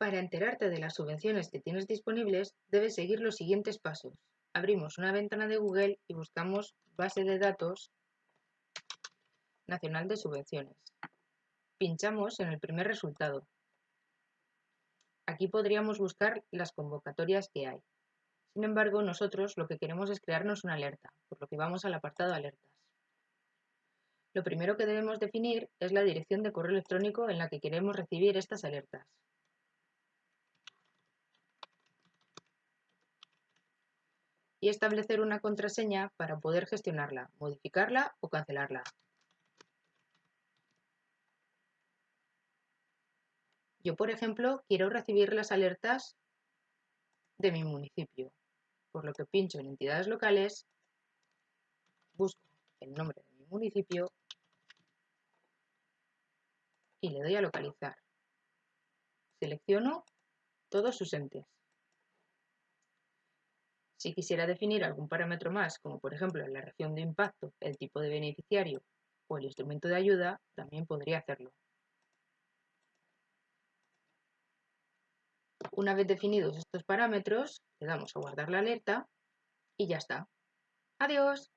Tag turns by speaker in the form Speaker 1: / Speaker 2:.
Speaker 1: Para enterarte de las subvenciones que tienes disponibles, debes seguir los siguientes pasos. Abrimos una ventana de Google y buscamos Base de Datos Nacional de Subvenciones. Pinchamos en el primer resultado. Aquí podríamos buscar las convocatorias que hay. Sin embargo, nosotros lo que queremos es crearnos una alerta, por lo que vamos al apartado Alertas. Lo primero que debemos definir es la dirección de correo electrónico en la que queremos recibir estas alertas. Y establecer una contraseña para poder gestionarla, modificarla o cancelarla. Yo, por ejemplo, quiero recibir las alertas de mi municipio, por lo que pincho en entidades locales, busco el nombre de mi municipio y le doy a localizar. Selecciono todos sus entes. Si quisiera definir algún parámetro más, como por ejemplo la región de impacto, el tipo de beneficiario o el instrumento de ayuda, también podría hacerlo. Una vez definidos estos parámetros, le damos a guardar la alerta y ya está. ¡Adiós!